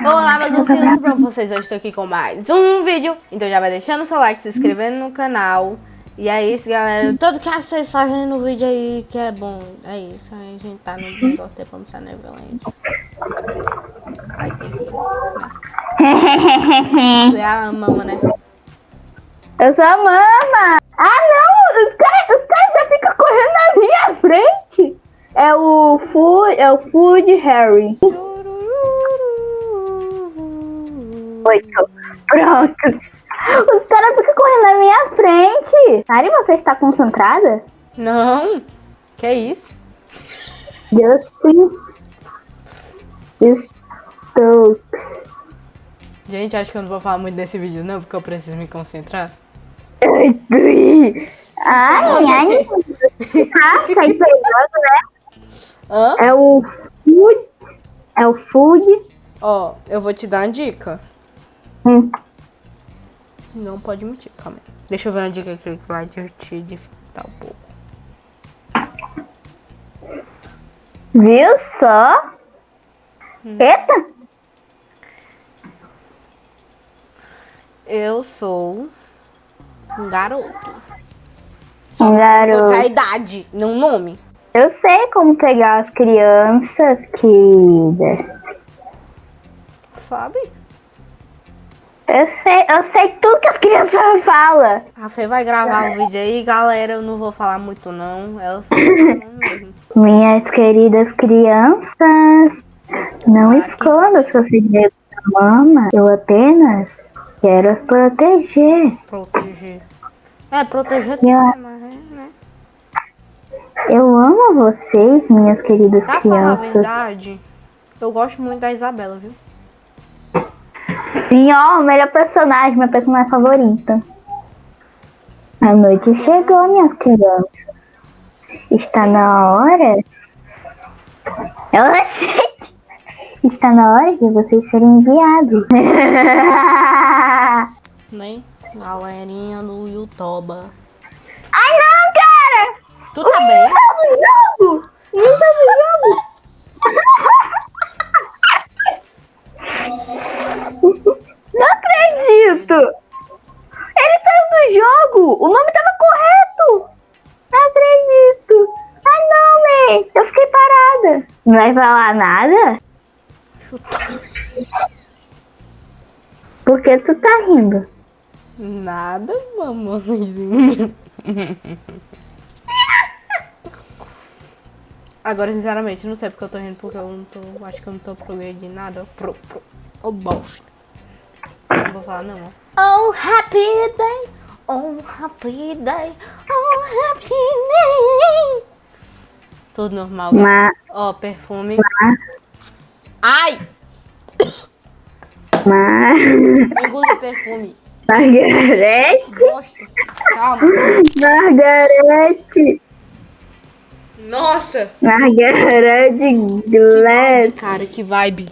Olá, meus ursinhos, pra vocês, hoje estou aqui com mais um vídeo Então já vai deixando o seu like, se inscrevendo no canal E é isso, galera, tudo que vocês fazem no vídeo aí que é bom É isso, a gente tá no negócio de promoção Neverland Vai ter que ir, né? Tu é a mama, né? Eu sou a mama! Ah não! Os caras os caras já ficam correndo na minha frente! É o Food, é o Food Harry. Oito. Pronto. Os caras ficam correndo na minha frente. Mari, você está concentrada? Não, que é isso? Justin. Estou. Gente, acho que eu não vou falar muito desse vídeo não, porque eu preciso me concentrar Ai, ai. Ah, tá perigoso, né? Hã? É o Food. É o Food. Ó, eu vou te dar uma dica Hum. Não pode mentir, calma aí. Deixa eu ver uma dica aqui que vai te dificultar um pouco. Viu só? Eita! Eu sou um garoto. Um Vou garoto. a idade, não nome. Eu sei como pegar as crianças, querida. Sabe? Eu sei, eu sei tudo que as crianças falam. A Fê vai gravar o vídeo aí, galera. Eu não vou falar muito, não. Tá falando mesmo. Minhas queridas crianças, não esconda seus segredos da mama. Eu apenas quero as proteger. Proteger. É, proteger tudo, mas é, né? Eu amo vocês, minhas queridas Pra falar a crianças. verdade, eu gosto muito da Isabela, viu? Sim, ó, o melhor personagem, minha personagem favorita. A noite chegou, minhas crianças. Está na hora. Ela gente. Está na hora de vocês serem enviados. Né? Galerinha do YouTube. Ai não, cara! Tu tá bem? Saiu do jogo! Não tá no jogo! Não vai falar nada? Chuta. Por que tu tá rindo? Nada, mamãezinha. Agora, sinceramente, não sei porque eu tô rindo, porque eu não tô. Acho que eu não tô progredindo nada. Pro, pro. Ô bosta. Não vou falar, não. ó. Oh, happy day. Oh, happy day. Oh, happy day. Tudo normal, galera. Ma, Ó, perfume. Ai! ma, Engula o perfume. Margarete, Bosta. Calma. Margarete, Nossa! Margarete Glass. Cara, que vibe.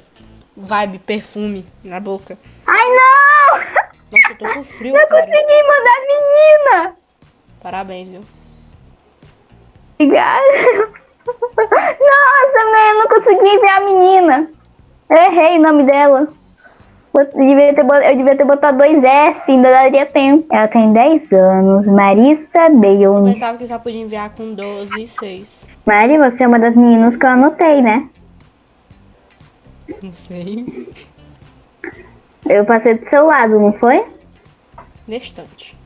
Vibe, perfume na boca. Ai não! Nossa, eu tô com frio, Não cara. consegui mandar menina! Parabéns, viu? Obrigada. Nossa, man, eu não consegui ver a menina. Eu errei o nome dela. Eu devia ter, eu devia ter botado dois S, ainda daria tempo. Ela tem 10 anos, Marissa Eu Bale. pensava que já podia enviar com 12 e 6. Mari, você é uma das meninas que eu anotei, né? Não sei. Eu passei do seu lado, não foi? Distante.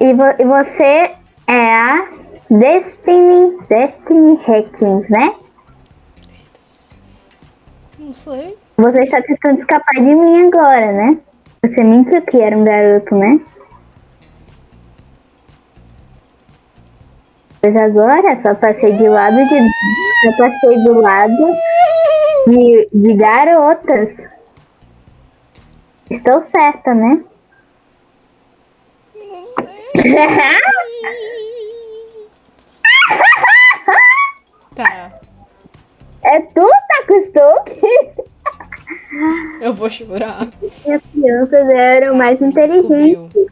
E, vo- e você é a Destiny, Destiny Hackings, né? Não sei. Você está tentando escapar de mim agora, né? Você mentiu que era um garoto, né? Pois agora só passei de lado de. Só passei do lado de, de garotas. Estou certa, né? Tá. é tu, Taco Stoke? Eu vou chorar. As crianças eram mais inteligentes. Descobriu.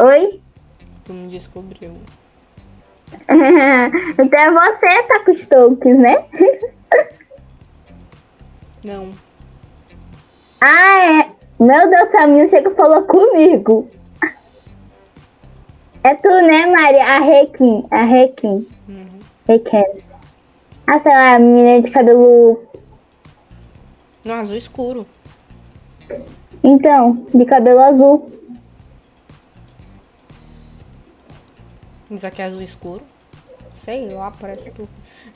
Oi? Tu me descobriu. então é você, Taco Stokes, né? Não. Ah, é. Meu Deus, Caminho chega e falou comigo. É tu, né, Maria? A Requin. A Requin. Uhum. Requin. Ah, sei lá, a menina de cabelo. No azul escuro. Então, de cabelo azul. Isso aqui é azul escuro. Sei lá, parece que.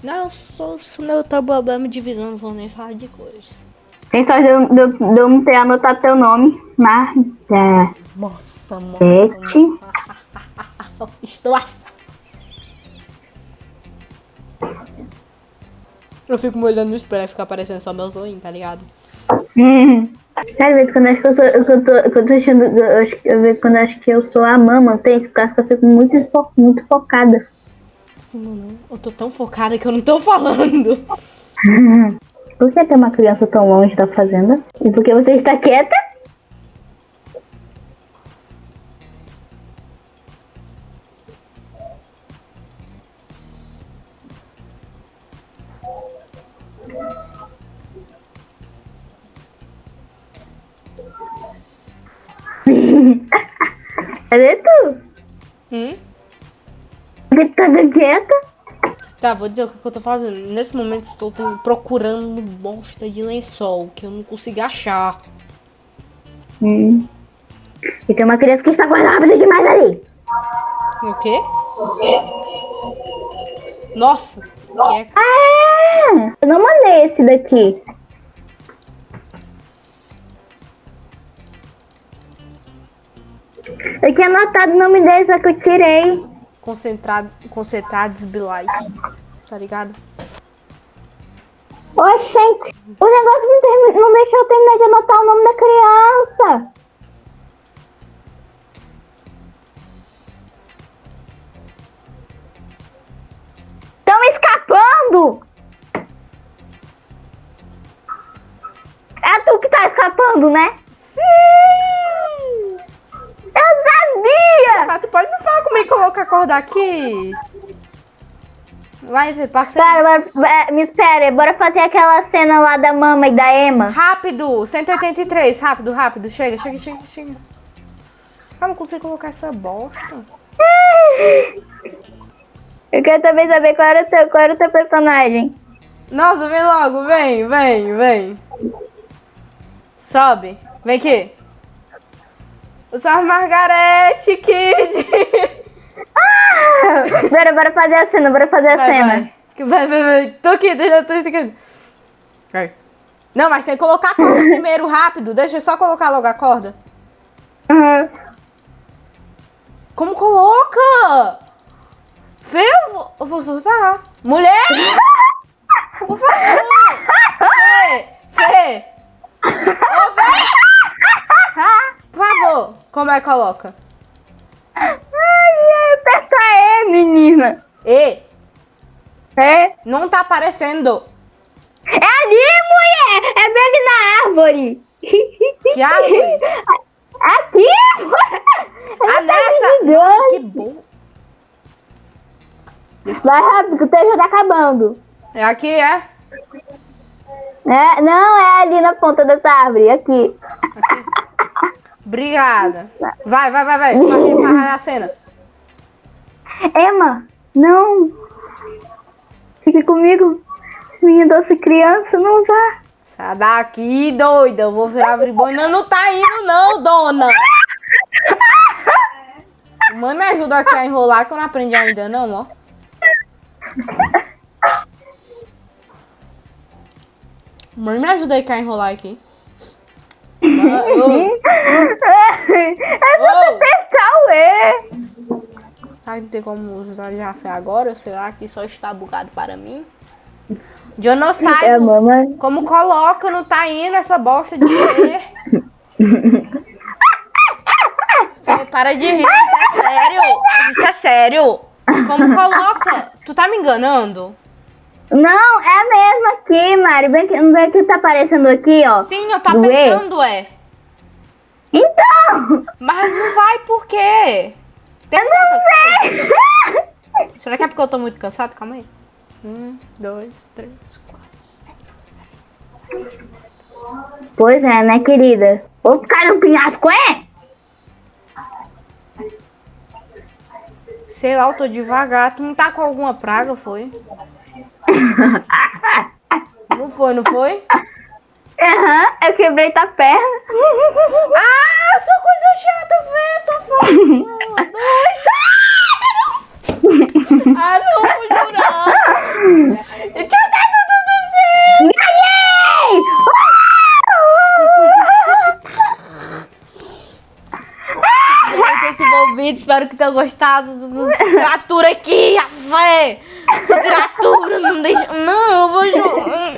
Não, eu sou, sou meu problema de visão, não vou nem falar de cores. Tem sorte de eu, de eu- de eu não ter anotado teu nome. Marta. Nossa, Sete. nossa. Estou assado. Eu fico me olhando no espelho e fica aparecendo só meu zoinho, tá ligado? Hum. Vezes quando eu acho que eu sou. eu tô, eu tô achando. Eu acho, às vezes quando eu acho que eu sou a mama, tem que eu fico muito, muito focada. Sim, mano. Eu tô tão focada que eu não tô falando. Por que tem uma criança tão longe da fazenda? E por que você está quieta? Cadê tu? Hum? Por que tu tá quieta? Tá, vou dizer o que eu tô fazendo. Nesse momento estou procurando bosta de lençol que eu não consigo achar. Hum. E tem uma criança que está correndo rápido demais ali. O quê? Nossa! Que é... Ah, eu não mandei esse daqui. Eu tinha anotado o nome dele, só que eu tirei. Concentrado, concentrados Bilight. Tá ligado? Oxente, o negócio não, termi- não deixou eu terminar de anotar o nome da criança. Estão escapando! É tu que tá escapando, né? Sim! Acordar aqui? Vai ver, passa Para, é, me espera, bora fazer aquela cena lá da mama e da Emma. Rápido! 183, rápido, rápido. Chega, chega, chega, chega. Ah, não consigo colocar essa bosta. Eu quero também saber qual era o teu, qual era o teu personagem. Nossa, vem logo, vem, vem, vem. Sobe. Vem aqui. Eu sou a Margarete Kid. Bora, bora fazer a cena, bora fazer a Vai, cena. vai. Vai, vai, vai. Tô aqui, deixa tô aqui. Vai. Não, mas tem que colocar a corda primeiro, rápido. Deixa eu só colocar logo a corda. Uhum. Como coloca? Fê, eu vou, eu vou soltar. Mulher! Por favor! Fê! Fê! Ô, Fê! Por favor, como é que coloca? Ai, ai, aperta E, menina. E, É? não tá aparecendo. É ali, mulher! É bem aqui na árvore. Que árvore? Aqui! Ah, nessa! gigante. Nossa, que bom. Vai rápido, que o teu já tá acabando. É aqui, é? É, não, é ali na ponta dessa árvore, aqui. Obrigada. Vai, vai, vai, vai. Faz, faz a cena. Emma, não. Fique comigo. Minha doce criança, não vá. Sai daqui, doida. Eu vou virar bribona. Não tá indo, não, dona. Mãe, me ajuda aqui a enrolar, que eu não aprendi ainda, não, ó. Mãe, me ajuda aí a enrolar aqui. Mãe, ô, É só ô. apertar o E. Será que não tem como usar já ser agora? Será que só está bugado para mim? Dionossauros, É, mamãe. como coloca, não tá indo essa bosta de rir. Para de rir, isso é sério. Isso é sério. Como coloca? Tu tá me enganando? Não, é mesmo aqui, Mari. Vem que, não vem que tá aparecendo aqui, ó. Sim, eu tô Do E? apertando, é. Então! Mas não vai por quê? Eu não sei! Será que é porque eu tô muito cansado? Calma aí. Um, dois, três, quatro, cinco, seis, Pois é, né, querida? Vou ficar no penhasco, é? Sei lá, eu tô devagar. Tu não tá com alguma praga, foi? Não foi, não foi? Aham, eu quebrei tua perna. Ah, só coisa chata, velho, safada. Doida. Ah, não, vou jurar. Eu dar tudo do céu. Ganhei! Gente, esse bom vídeo, espero que tenham gostado criatura aqui, véi. Essa criatura não deixa... Não, eu vou jurar.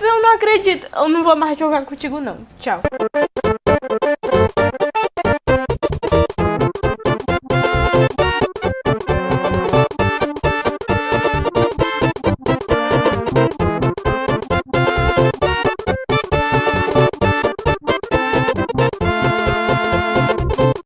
Eu não acredito. Eu não vou mais jogar contigo, não. Tchau.